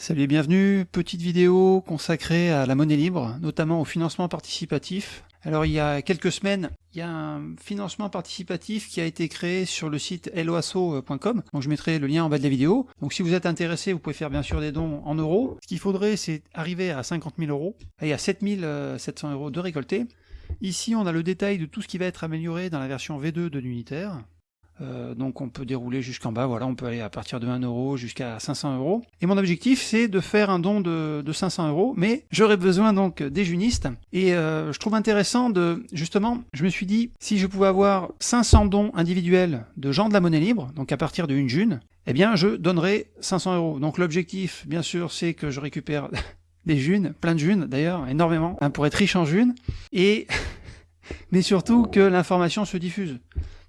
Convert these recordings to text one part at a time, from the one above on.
Salut et bienvenue, petite vidéo consacrée à la monnaie libre, notamment au financement participatif. Alors il y a quelques semaines, il y a un financement participatif qui a été créé sur le site loasso.com, donc je mettrai le lien en bas de la vidéo. Donc si vous êtes intéressé, vous pouvez faire bien sûr des dons en euros. Ce qu'il faudrait, c'est arriver à 50 000 euros, et à 7 700 euros de récoltés. Ici, on a le détail de tout ce qui va être amélioré dans la version V2 de l'unitaire. Euh, donc on peut dérouler jusqu'en bas, voilà, on peut aller à partir de 1 euro jusqu'à 500 euros. Et mon objectif c'est de faire un don de, 500 euros, mais j'aurais besoin donc des junistes. Et euh, je trouve intéressant de, justement, je me suis dit, si je pouvais avoir 500 dons individuels de gens de la monnaie libre, donc à partir de une june, eh bien je donnerai 500 euros. Donc l'objectif, bien sûr, c'est que je récupère des junes, plein de junes d'ailleurs, énormément, hein, pour être riche en junes, et mais surtout que l'information se diffuse.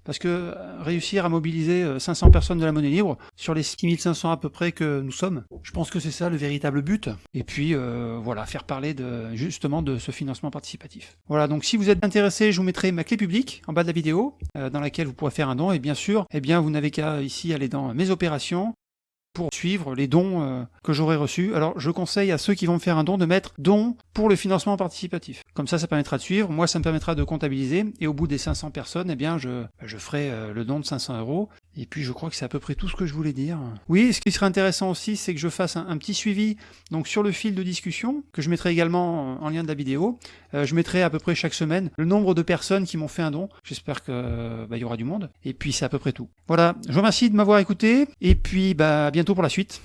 Parce que euh, réussir à mobiliser 500 euh, personnes de la monnaie libre, sur les 6500 à peu près que nous sommes, je pense que c'est ça le véritable but. Et puis euh, voilà, faire parler de, justement de ce financement participatif. Voilà, donc si vous êtes intéressé, je vous mettrai ma clé publique en bas de la vidéo, dans laquelle vous pourrez faire un don. Et bien sûr, eh bien, vous n'avez qu'à ici aller dans mes opérations, pour suivre les dons euh, que j'aurai reçus. Alors je conseille à ceux qui vont me faire un don de mettre don pour le financement participatif. Comme ça, ça permettra de suivre, moi ça me permettra de comptabiliser, et au bout des 500 personnes, eh bien je, je ferai euh, le don de 500 euros, et puis je crois que c'est à peu près tout ce que je voulais dire. Oui, ce qui serait intéressant aussi, c'est que je fasse un, petit suivi donc sur le fil de discussion, que je mettrai également en lien de la vidéo. Euh, je mettrai à peu près chaque semaine le nombre de personnes qui m'ont fait un don. J'espère qu'il bah, y aura du monde. Et puis c'est à peu près tout. Voilà, je vous remercie de m'avoir écouté, et puis bah, à bientôt pour la suite.